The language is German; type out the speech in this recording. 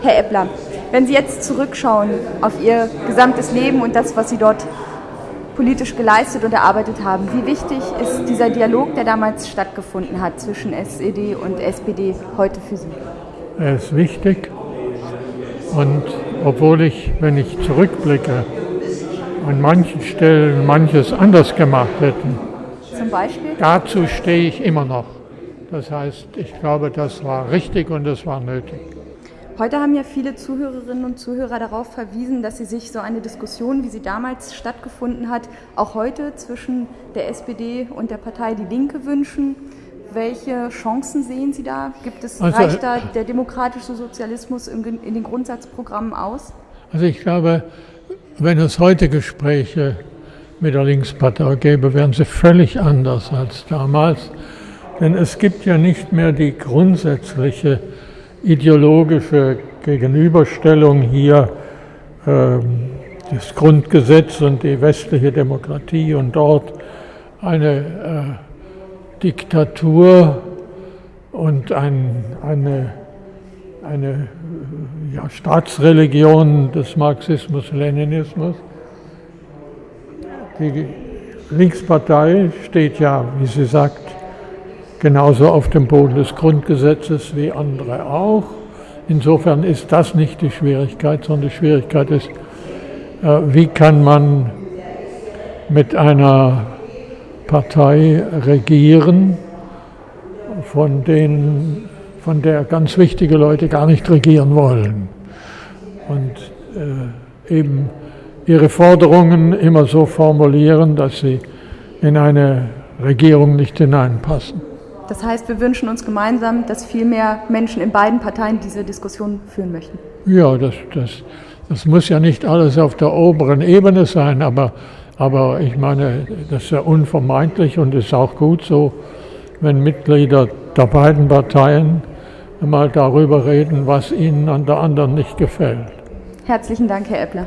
Herr Eppler, wenn Sie jetzt zurückschauen auf Ihr gesamtes Leben und das, was Sie dort politisch geleistet und erarbeitet haben, wie wichtig ist dieser Dialog, der damals stattgefunden hat zwischen SED und SPD heute für Sie? Er ist wichtig und obwohl ich, wenn ich zurückblicke, an manchen Stellen manches anders gemacht hätten, Zum Beispiel? dazu stehe ich immer noch. Das heißt, ich glaube, das war richtig und das war nötig. Heute haben ja viele Zuhörerinnen und Zuhörer darauf verwiesen, dass sie sich so eine Diskussion, wie sie damals stattgefunden hat, auch heute zwischen der SPD und der Partei Die Linke wünschen. Welche Chancen sehen Sie da? Gibt es, Also, reicht da der demokratische Sozialismus in, in den Grundsatzprogrammen aus? Also ich glaube, wenn es heute Gespräche mit der Linkspartei gäbe, wären sie völlig anders als damals. Denn es gibt ja nicht mehr die grundsätzliche ideologische Gegenüberstellung hier, ähm, das Grundgesetz und die westliche Demokratie und dort eine äh, Diktatur und ein, eine, eine ja, Staatsreligion des Marxismus-Leninismus. Die Linkspartei steht ja, wie sie sagt, genauso auf dem Boden des Grundgesetzes wie andere auch. Insofern ist das nicht die Schwierigkeit, sondern die Schwierigkeit ist, äh, wie kann man mit einer Partei regieren, von, denen, von der ganz wichtige Leute gar nicht regieren wollen. Und äh, eben ihre Forderungen immer so formulieren, dass sie in eine Regierung nicht hineinpassen. Das heißt, wir wünschen uns gemeinsam, dass viel mehr Menschen in beiden Parteien diese Diskussion führen möchten. Ja, das, das, das muss ja nicht alles auf der oberen Ebene sein, aber, aber ich meine, das ist ja unvermeidlich und ist auch gut so, wenn Mitglieder der beiden Parteien mal darüber reden, was ihnen an der anderen nicht gefällt. Herzlichen Dank, Herr Eppler.